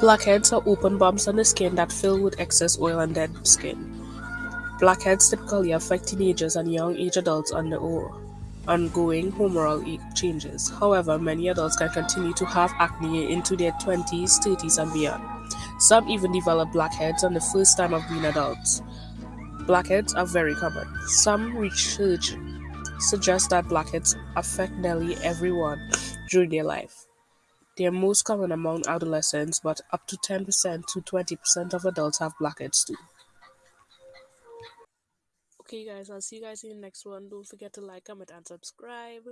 Blackheads are open bumps on the skin that fill with excess oil and dead skin. Blackheads typically affect teenagers and young age adults under ongoing hormonal changes. However, many adults can continue to have acne into their 20s, 30s, and beyond. Some even develop blackheads on the first time of being adults. Blackheads are very common. Some research suggests that blackheads affect nearly everyone during their life. They are most common among adolescents, but up to 10% to 20% of adults have blackheads too. Okay, guys, I'll see you guys in the next one. Don't forget to like, comment, and subscribe.